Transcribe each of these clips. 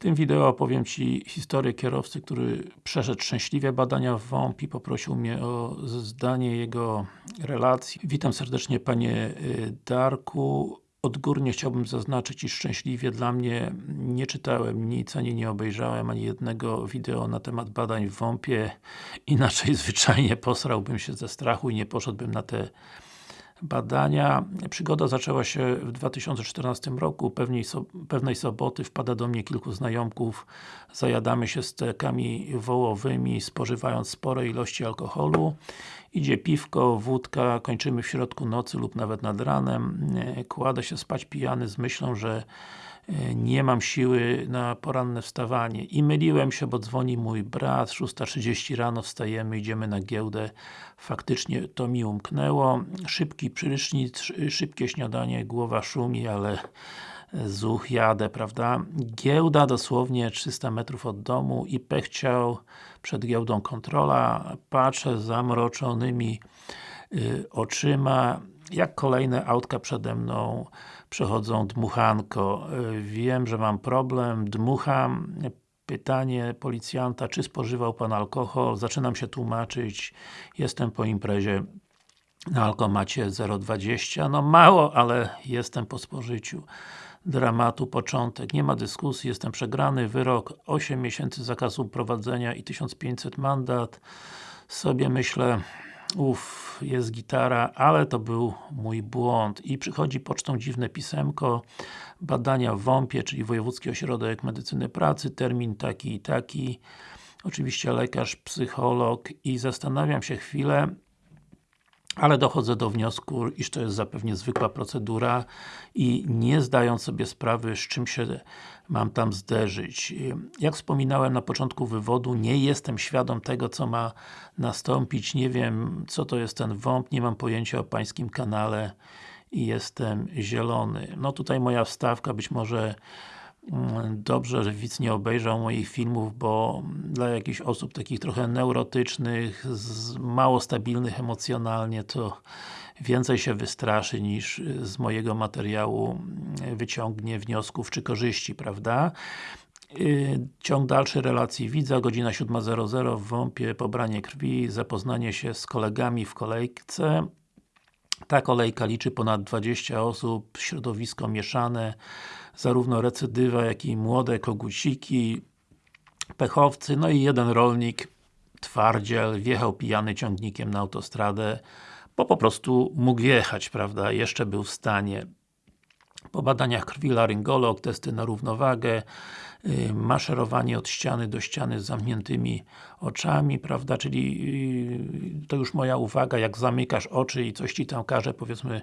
tym wideo opowiem Ci historię kierowcy, który przeszedł szczęśliwie badania w WOMP i poprosił mnie o zdanie jego relacji. Witam serdecznie Panie y, Darku. Odgórnie chciałbym zaznaczyć, iż szczęśliwie dla mnie nie czytałem nic, ani nie obejrzałem ani jednego wideo na temat badań w WOMP-ie. Inaczej zwyczajnie posrałbym się ze strachu i nie poszedłbym na te badania. Przygoda zaczęła się w 2014 roku, pewnej, so, pewnej soboty wpada do mnie kilku znajomków, zajadamy się stekami wołowymi, spożywając spore ilości alkoholu. Idzie piwko, wódka, kończymy w środku nocy lub nawet nad ranem. Kładę się spać pijany z myślą, że nie mam siły na poranne wstawanie. I myliłem się, bo dzwoni mój brat, 6.30 rano wstajemy, idziemy na giełdę. Faktycznie to mi umknęło. Szybki prysznic, szybkie śniadanie, głowa szumi, ale zuch, jadę, prawda? Giełda dosłownie 300 metrów od domu i pechciał przed giełdą kontrola, patrzę zamroczonymi y, oczyma, jak kolejne autka przede mną przechodzą dmuchanko. Y, wiem, że mam problem, dmucham. Pytanie policjanta, czy spożywał Pan alkohol? Zaczynam się tłumaczyć. Jestem po imprezie na alkomacie 0,20. No mało, ale jestem po spożyciu dramatu początek. Nie ma dyskusji, jestem przegrany, wyrok 8 miesięcy zakazu prowadzenia i 1500 mandat. Sobie myślę, uff, jest gitara, ale to był mój błąd. I przychodzi pocztą dziwne pisemko, badania w WOMP-ie, czyli Wojewódzki Ośrodek Medycyny Pracy, termin taki i taki. Oczywiście lekarz, psycholog i zastanawiam się chwilę, ale dochodzę do wniosku, iż to jest zapewne zwykła procedura i nie zdając sobie sprawy, z czym się mam tam zderzyć. Jak wspominałem na początku wywodu, nie jestem świadom tego, co ma nastąpić, nie wiem, co to jest ten WOMP, nie mam pojęcia o pańskim kanale i jestem zielony. No tutaj moja wstawka, być może dobrze, że widz nie obejrzał moich filmów, bo dla jakichś osób takich trochę neurotycznych, mało stabilnych emocjonalnie, to więcej się wystraszy niż z mojego materiału wyciągnie wniosków czy korzyści, prawda? Y, ciąg dalszy relacji widza, godzina 7.00 w WOMP-ie, pobranie krwi, zapoznanie się z kolegami w kolejce. Ta kolejka liczy ponad 20 osób, środowisko mieszane, zarówno recydywa, jak i młode koguciki, pechowcy, no i jeden rolnik, twardziel, wjechał pijany ciągnikiem na autostradę, bo po prostu mógł jechać, prawda, jeszcze był w stanie. Po badaniach krwi laryngolog, testy na równowagę, Y, maszerowanie od ściany do ściany z zamkniętymi oczami, prawda, czyli y, to już moja uwaga, jak zamykasz oczy i coś Ci tam każe, powiedzmy,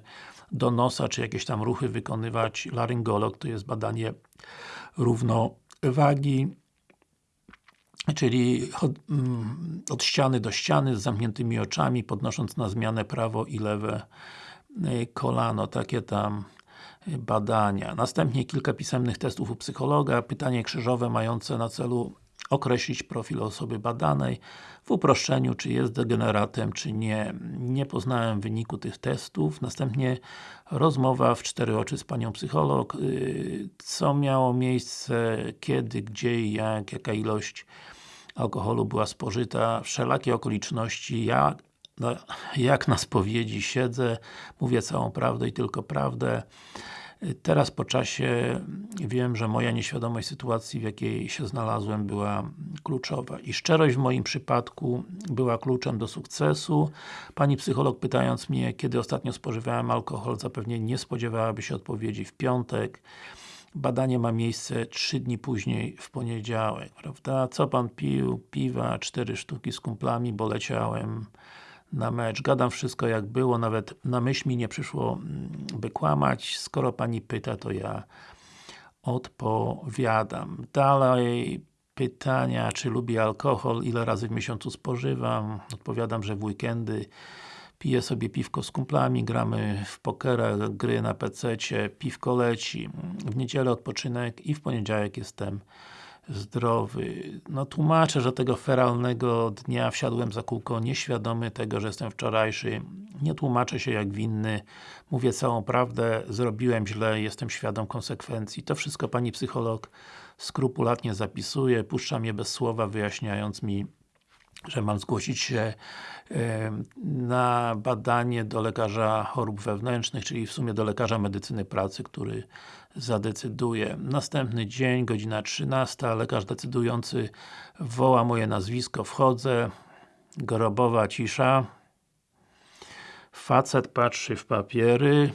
do nosa, czy jakieś tam ruchy wykonywać, laryngolog, to jest badanie równowagi, czyli od, mm, od ściany do ściany z zamkniętymi oczami, podnosząc na zmianę prawo i lewe y, kolano, takie tam badania. Następnie kilka pisemnych testów u psychologa, pytanie krzyżowe mające na celu określić profil osoby badanej, w uproszczeniu, czy jest degeneratem, czy nie. Nie poznałem wyniku tych testów. Następnie rozmowa w cztery oczy z panią psycholog, y, co miało miejsce, kiedy, gdzie i jak, jaka ilość alkoholu była spożyta, wszelakie okoliczności, jak, jak na spowiedzi siedzę, mówię całą prawdę i tylko prawdę. Teraz po czasie wiem, że moja nieświadomość sytuacji, w jakiej się znalazłem była kluczowa. I szczerość w moim przypadku była kluczem do sukcesu. Pani psycholog pytając mnie, kiedy ostatnio spożywałem alkohol, zapewne nie spodziewałaby się odpowiedzi w piątek. Badanie ma miejsce 3 dni później, w poniedziałek, prawda? Co Pan pił? Piwa, cztery sztuki z kumplami, bo leciałem na mecz. Gadam wszystko jak było, nawet na myśl mi nie przyszło mm, by kłamać. Skoro Pani pyta, to ja odpowiadam. Dalej pytania, czy lubię alkohol, ile razy w miesiącu spożywam. Odpowiadam, że w weekendy piję sobie piwko z kumplami, gramy w pokera, gry na PC-cie, piwko leci. W niedzielę odpoczynek i w poniedziałek jestem zdrowy. No tłumaczę, że tego feralnego dnia wsiadłem za kółko nieświadomy tego, że jestem wczorajszy. Nie tłumaczę się jak winny. Mówię całą prawdę, zrobiłem źle, jestem świadom konsekwencji. To wszystko Pani psycholog skrupulatnie zapisuje, puszcza mnie bez słowa, wyjaśniając mi że mam zgłosić się na badanie do lekarza chorób wewnętrznych, czyli w sumie do lekarza medycyny pracy, który zadecyduje. Następny dzień, godzina 13, lekarz decydujący woła moje nazwisko, wchodzę, grobowa cisza. Facet patrzy w papiery,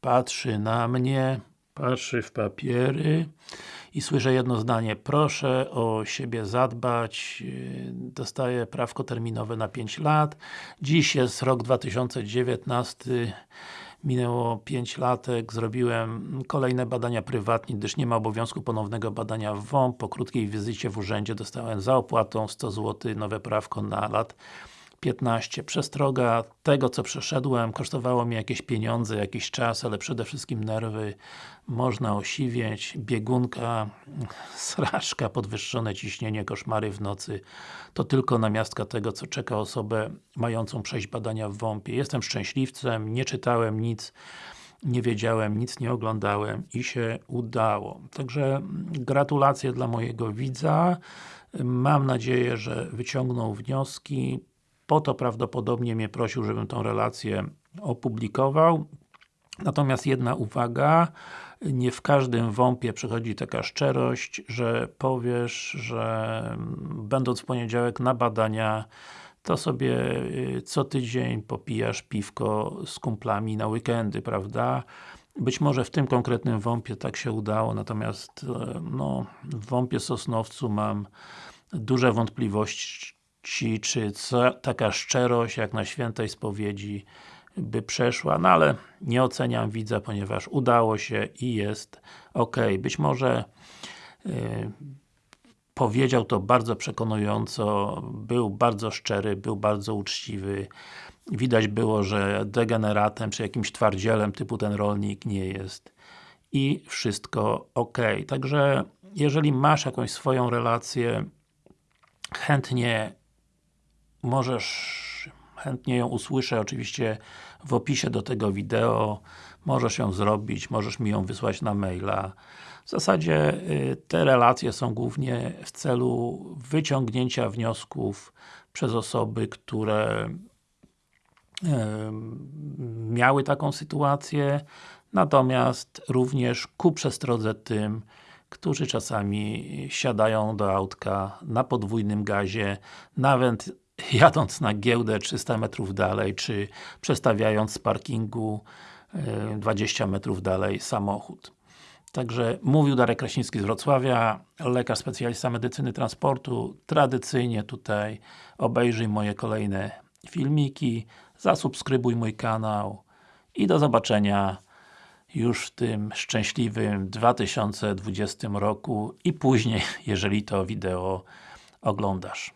patrzy na mnie, patrzy w papiery i słyszę jedno zdanie. Proszę o siebie zadbać. Dostaję prawko terminowe na 5 lat. Dziś jest rok 2019 minęło 5 latek, zrobiłem kolejne badania prywatnie, gdyż nie ma obowiązku ponownego badania w WOMP. Po krótkiej wizycie w urzędzie dostałem za opłatą 100 zł nowe prawko na lat 15. Przestroga tego, co przeszedłem, kosztowało mnie jakieś pieniądze, jakiś czas, ale przede wszystkim nerwy. Można osiwieć, biegunka, sraczka, podwyższone ciśnienie, koszmary w nocy. To tylko namiastka tego, co czeka osobę mającą przejść badania w WOMP-ie. Jestem szczęśliwcem, nie czytałem nic, nie wiedziałem, nic nie oglądałem i się udało. Także gratulacje dla mojego widza. Mam nadzieję, że wyciągnął wnioski po to prawdopodobnie mnie prosił, żebym tą relację opublikował. Natomiast jedna uwaga, nie w każdym WOMP-ie przychodzi taka szczerość, że powiesz, że będąc w poniedziałek na badania, to sobie y, co tydzień popijasz piwko z kumplami na weekendy, prawda? Być może w tym konkretnym WOMP-ie tak się udało, natomiast e, no, w WOMP-ie Sosnowcu mam duże wątpliwości, Ci, czy co, taka szczerość, jak na świętej spowiedzi by przeszła, no ale nie oceniam widza, ponieważ udało się i jest ok. Być może yy, powiedział to bardzo przekonująco, był bardzo szczery, był bardzo uczciwy. Widać było, że degeneratem, czy jakimś twardzielem typu ten rolnik nie jest i wszystko ok. Także jeżeli masz jakąś swoją relację, chętnie możesz chętnie ją usłyszę oczywiście w opisie do tego wideo. Możesz ją zrobić, możesz mi ją wysłać na maila. W zasadzie y, te relacje są głównie w celu wyciągnięcia wniosków przez osoby, które miały taką sytuację, natomiast również ku przestrodze tym, którzy czasami siadają do autka na podwójnym gazie, nawet jadąc na giełdę 300 metrów dalej, czy przestawiając z parkingu 20 e, metrów dalej samochód. Także mówił Darek Kraśnicki z Wrocławia, lekarz specjalista medycyny transportu. Tradycyjnie tutaj obejrzyj moje kolejne filmiki, zasubskrybuj mój kanał i do zobaczenia już w tym szczęśliwym 2020 roku i później, jeżeli to wideo oglądasz.